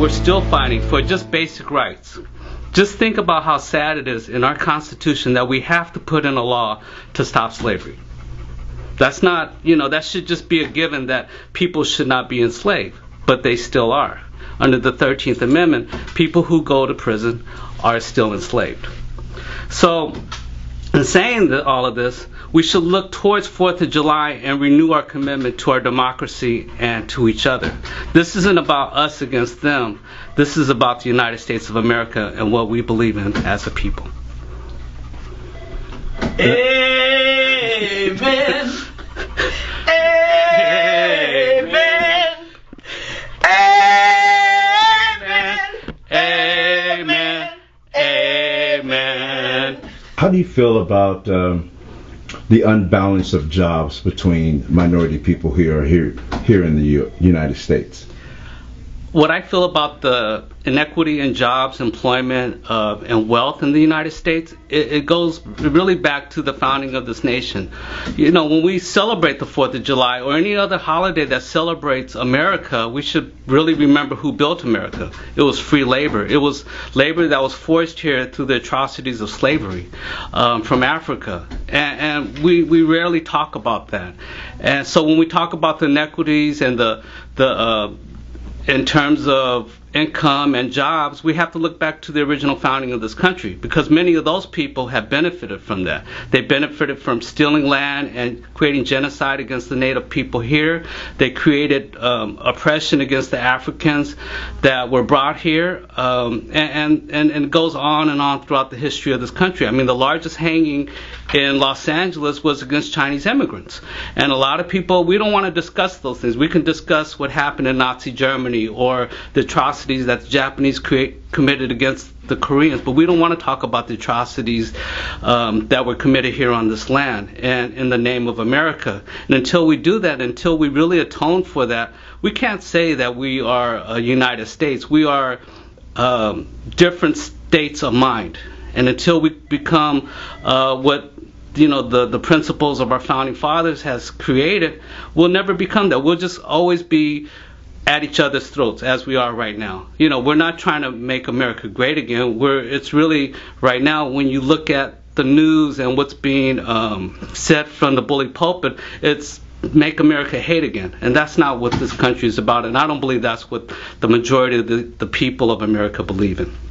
we're still fighting for just basic rights. Just think about how sad it is in our Constitution that we have to put in a law to stop slavery. That's not, you know, that should just be a given that people should not be enslaved, but they still are. Under the 13th Amendment, people who go to prison are still enslaved. So, in saying that all of this, we should look towards 4th of July and renew our commitment to our democracy and to each other. This isn't about us against them. This is about the United States of America and what we believe in as a people. Amen. How do you feel about um, the unbalance of jobs between minority people here here here in the U- United States? What I feel about the inequity in jobs, employment, uh, and wealth in the United States, it, it, goes really back to the founding of this nation. You know, when we celebrate the 4th of July or any other holiday that celebrates America, we should really remember who built America. It was free labor. It was labor that was forced here through the atrocities of slavery um, from Africa. And, and we, we rarely talk about that. And so when we talk about the inequities and the, the, uh, in terms of income and jobs, we have to look back to the original founding of this country because many of those people have benefited from that. They benefited from stealing land and creating genocide against the native people here. They created um, oppression against the Africans that were brought here, um, and, and, and it goes on and on throughout the history of this country. I mean, the largest hanging in Los Angeles was against Chinese immigrants. And a lot of people, we don't want to discuss those things. We can discuss what happened in Nazi Germany or the atrocities that the Japanese create, committed against the Koreans, but we don't want to talk about the atrocities um, that were committed here on this land and in the name of America. And until we do that, until we really atone for that, we can't say that we are a United States. We are um, different states of mind. And until we become uh, what you know the the principles of our founding fathers has created, we'll never become that. We'll just always be at each other's throats as we are right now. You know, we're not trying to make America great again. We're it's really right now when you look at the news and what's being um, said from the bully pulpit, it's make America hate again. And that's not what this country is about. And I don't believe that's what the majority of the, the people of America believe in.